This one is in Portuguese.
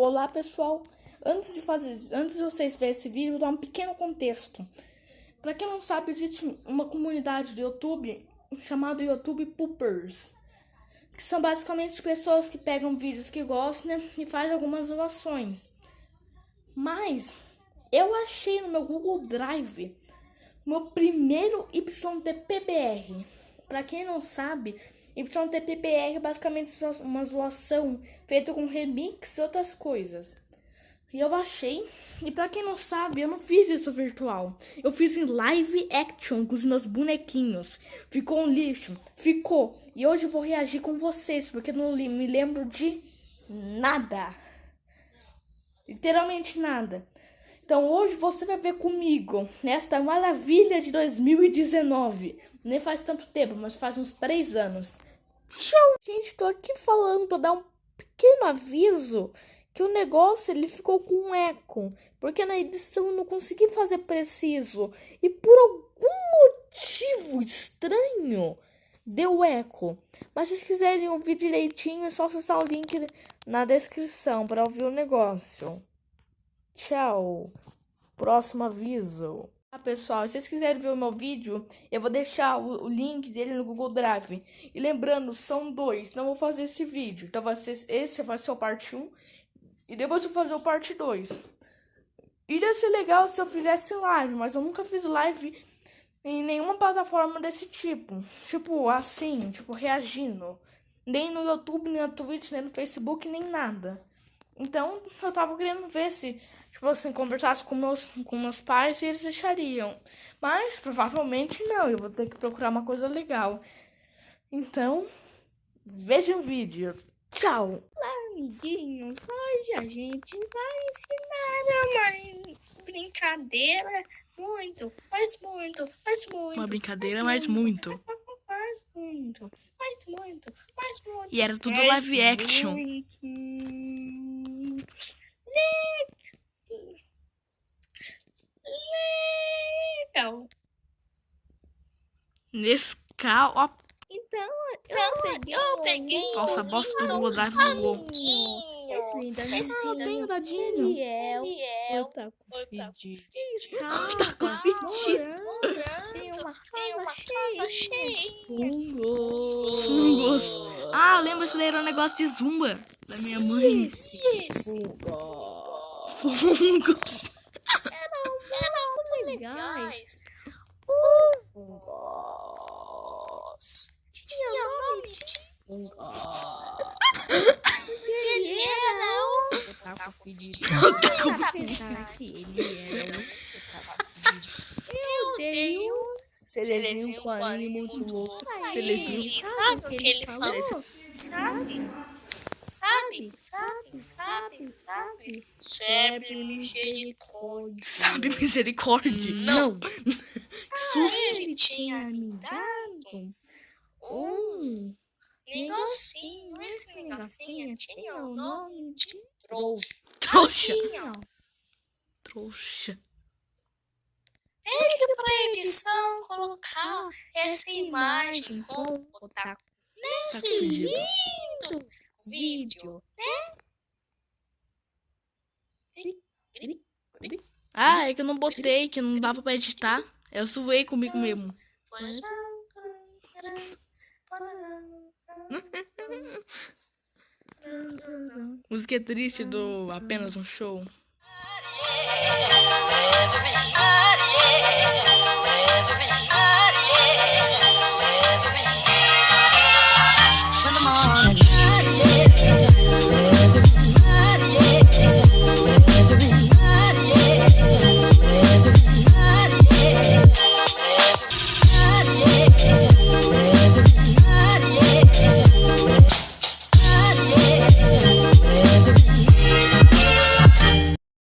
Olá pessoal, antes de fazer, antes de vocês verem esse vídeo, vou dar um pequeno contexto. Para quem não sabe, existe uma comunidade do YouTube chamada YouTube Poopers, que são basicamente pessoas que pegam vídeos que gostam né, e fazem algumas doações. Mas eu achei no meu Google Drive meu primeiro YTPBR. Para quem não sabe, YTPBR é basicamente uma zoação feita com remix e outras coisas. E eu achei, e para quem não sabe, eu não fiz isso virtual. Eu fiz em live action com os meus bonequinhos. Ficou um lixo, ficou. E hoje eu vou reagir com vocês, porque não me lembro de nada. Literalmente nada. Então hoje você vai ver comigo nesta maravilha de 2019. Nem faz tanto tempo, mas faz uns três anos. Show! Gente, tô aqui falando pra dar um pequeno aviso que o negócio ele ficou com um eco, porque na edição eu não consegui fazer preciso e por algum motivo estranho deu eco. Mas se vocês quiserem ouvir direitinho, é só acessar o link na descrição para ouvir o negócio. Tchau. Próximo aviso. Ah, pessoal, se vocês quiserem ver o meu vídeo, eu vou deixar o, o, link dele no Google Drive. E lembrando, são dois, não vou fazer esse vídeo. Então vai ser, esse vai ser o parte 1 e depois eu vou fazer o parte 2. Iria ser legal se eu fizesse live, mas eu nunca fiz live em nenhuma plataforma desse tipo. Tipo, assim, tipo, reagindo. Nem no YouTube, nem no Twitch, nem no Facebook, nem nada. Então, eu tava querendo ver se tipo assim, conversasse com meus, com meus pais e eles deixariam. Mas provavelmente não, eu vou ter que procurar uma coisa legal. Então, vejam o vídeo. Tchau! Olá, amiguinhos! Hoje a gente vai ensinar uma brincadeira muito, mas muito, mas muito. Uma brincadeira, mas muito. Mais muito, mais muito, mais muito. E era tudo live action. Muito. Nescau. Nescau, ó. Então, eu peguei. Eu peguei. Nossa, bosta do Google Drive bugou. Esse lindo, esse ah, eu tenho dadinho. Ele é o tá com fedido. Tá com fedido. Tem uma casa cheia. Fungos. Fungos. Ah, lembra que era um negócio de zumba da minha mãe. Esse. Fungos legais. Fungos. Tinha nome de Fungos. Ele era o... Tá com fedido. Eu tá com ele era o... Eu tenho... Celezinho com anime muito louco. Celezinho. Sabe o que ele falou? Sabe? Sabe, sabe, sabe, sabe. Sempre misericórdia. Sabe misericórdia? Não. que susto. Ah, ele tinha me dado um negocinho. Esse negocinho tinha o nome de trouxa. Trouxa. Assim, trouxa. Pede pra edição colocar essa imagem com botar nesse tá lindo vídeo, né? Ah, é que eu não botei, que não dava pra editar. Eu zoei comigo mesmo. Música triste do Apenas um Show.